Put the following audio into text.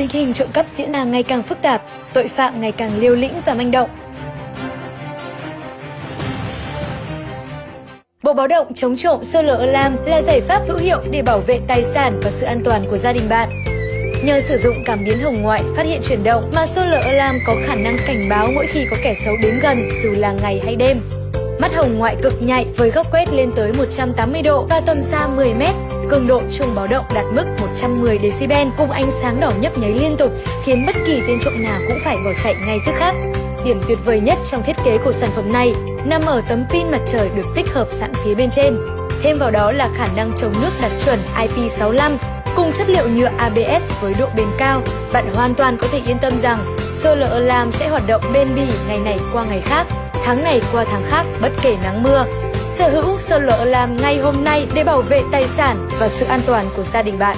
tình hình trộm cắp diễn ra ngày càng phức tạp, tội phạm ngày càng liều lĩnh và manh động. Bộ báo động chống trộm Solar Alarm là giải pháp hữu hiệu để bảo vệ tài sản và sự an toàn của gia đình bạn. Nhờ sử dụng cảm biến hồng ngoại phát hiện chuyển động mà Solar Alarm có khả năng cảnh báo mỗi khi có kẻ xấu đến gần dù là ngày hay đêm. Mắt hồng ngoại cực nhạy với góc quét lên tới 180 độ và tầm xa 10 mét. Cường độ chuông báo động đạt mức 110 decibel cùng ánh sáng đỏ nhấp nháy liên tục khiến bất kỳ tên trộm nào cũng phải bỏ chạy ngay tức khắc. Điểm tuyệt vời nhất trong thiết kế của sản phẩm này nằm ở tấm pin mặt trời được tích hợp sẵn phía bên trên. Thêm vào đó là khả năng chống nước đạt chuẩn IP65 cùng chất liệu nhựa ABS với độ bền cao, bạn hoàn toàn có thể yên tâm rằng Solar Alarm sẽ hoạt động bền bỉ ngày này qua ngày khác, tháng này qua tháng khác, bất kể nắng mưa. Sở hữu Solar Alarm ngay hôm nay để bảo vệ tài sản và sự an toàn của gia đình bạn.